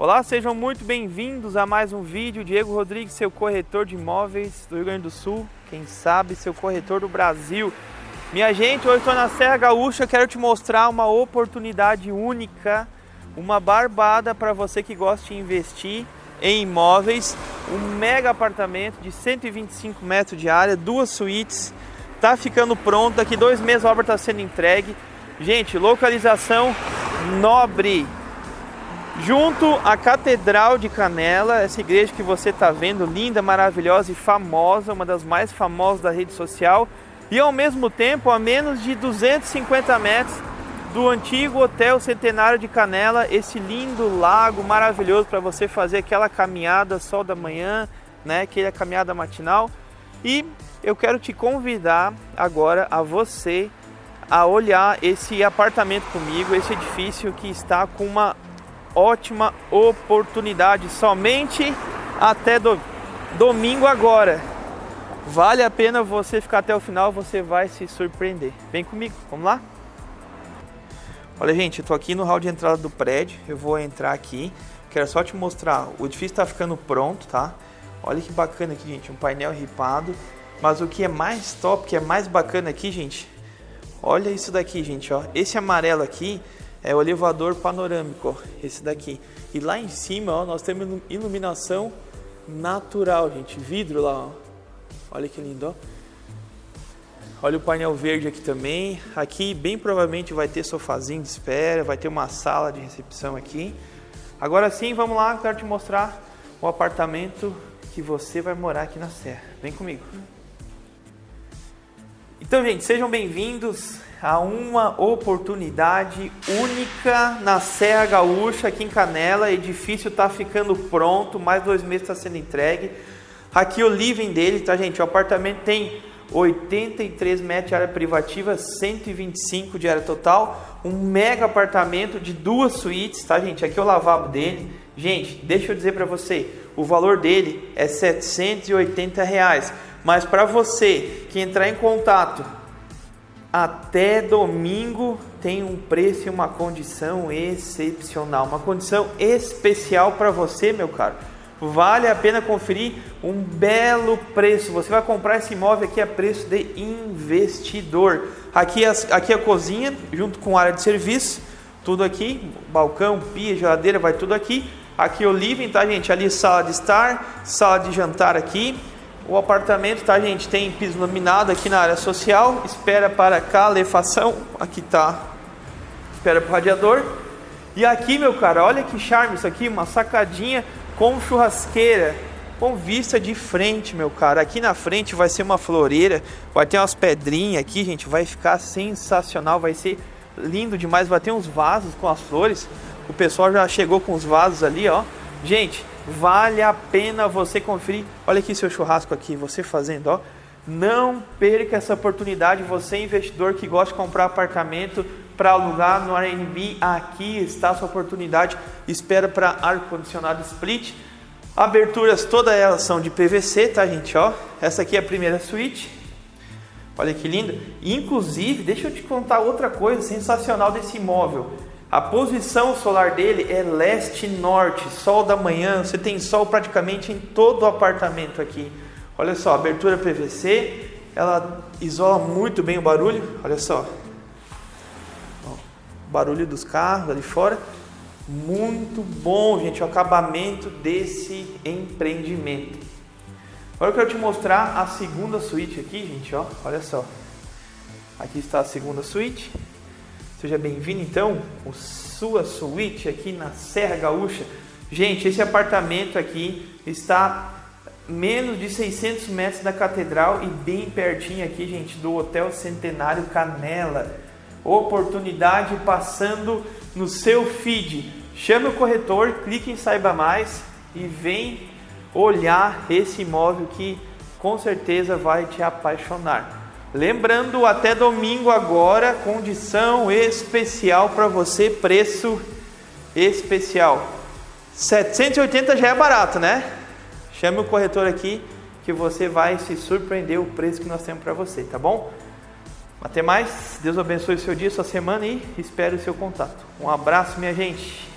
Olá, sejam muito bem-vindos a mais um vídeo. Diego Rodrigues, seu corretor de imóveis do Rio Grande do Sul, quem sabe seu corretor do Brasil. Minha gente, hoje estou na Serra Gaúcha, quero te mostrar uma oportunidade única, uma barbada para você que gosta de investir em imóveis. Um mega apartamento de 125 metros de área, duas suítes, tá ficando pronto, daqui dois meses a obra está sendo entregue. Gente, localização nobre, junto à Catedral de Canela, essa igreja que você está vendo, linda, maravilhosa e famosa, uma das mais famosas da rede social, e ao mesmo tempo a menos de 250 metros do antigo Hotel Centenário de Canela, esse lindo lago maravilhoso para você fazer aquela caminhada sol da manhã, né, aquela caminhada matinal. E eu quero te convidar agora a você a olhar esse apartamento comigo, esse edifício que está com uma ótima oportunidade somente até do, domingo agora. Vale a pena você ficar até o final, você vai se surpreender. Vem comigo, vamos lá? Olha gente, eu tô aqui no hall de entrada do prédio, eu vou entrar aqui, quero só te mostrar, o edifício está ficando pronto, tá? Olha que bacana aqui, gente, um painel ripado, mas o que é mais top, que é mais bacana aqui, gente, olha isso daqui, gente, ó, esse amarelo aqui é o elevador panorâmico, esse daqui. E lá em cima, ó, nós temos iluminação natural, gente, vidro lá, ó. Olha que lindo, ó. Olha o painel verde aqui também. Aqui bem provavelmente vai ter sofazinho de espera, vai ter uma sala de recepção aqui. Agora sim, vamos lá, quero te mostrar o apartamento que você vai morar aqui na Serra. Vem comigo. Então, gente, sejam bem-vindos a uma oportunidade única na Serra Gaúcha, aqui em Canela. Edifício está ficando pronto, mais dois meses está sendo entregue. Aqui o living dele, tá, gente? O apartamento tem 83 metros de área privativa, 125 de área total. Um mega apartamento de duas suítes, tá, gente? Aqui é o lavabo dele. Gente, deixa eu dizer para você, o valor dele é 780 reais. Mas para você que entrar em contato até domingo tem um preço e uma condição excepcional, uma condição especial para você, meu caro. Vale a pena conferir um belo preço. Você vai comprar esse imóvel aqui a preço de investidor. Aqui, as, aqui a cozinha, junto com a área de serviço, tudo aqui, balcão, pia, geladeira, vai tudo aqui. Aqui o living, tá gente? Ali sala de estar, sala de jantar aqui. O apartamento, tá gente? Tem piso laminado aqui na área social, espera para calefação, aqui tá, espera para o radiador. E aqui, meu cara, olha que charme isso aqui, uma sacadinha com churrasqueira, com vista de frente, meu cara. Aqui na frente vai ser uma floreira, vai ter umas pedrinhas aqui, gente, vai ficar sensacional, vai ser lindo demais. Vai ter uns vasos com as flores. O pessoal já chegou com os vasos ali, ó. Gente, vale a pena você conferir. Olha aqui seu churrasco aqui, você fazendo, ó. Não perca essa oportunidade, você investidor que gosta de comprar apartamento para alugar no Airbnb, aqui está a sua oportunidade. Espera para ar condicionado split. Aberturas todas elas são de PVC, tá, gente, ó. Essa aqui é a primeira suíte. Olha que linda. Inclusive, deixa eu te contar outra coisa sensacional desse imóvel. A posição solar dele é leste-norte, sol da manhã, você tem sol praticamente em todo o apartamento aqui. Olha só, abertura PVC, ela isola muito bem o barulho, olha só. Ó, barulho dos carros ali fora. Muito bom, gente, o acabamento desse empreendimento. Agora eu quero te mostrar a segunda suíte aqui, gente, ó. Olha só. Aqui está a segunda suíte. Seja bem-vindo então, o sua suíte aqui na Serra Gaúcha. Gente, esse apartamento aqui está menos de 600 metros da catedral e bem pertinho aqui, gente, do Hotel Centenário Canela. Oportunidade passando no seu feed. Chame o corretor, clique em saiba mais e vem olhar esse imóvel que com certeza vai te apaixonar. Lembrando, até domingo agora, condição especial para você, preço especial. 780 já é barato, né? Chame o corretor aqui que você vai se surpreender o preço que nós temos para você, tá bom? Até mais, Deus abençoe o seu dia, sua semana e espero o seu contato. Um abraço, minha gente.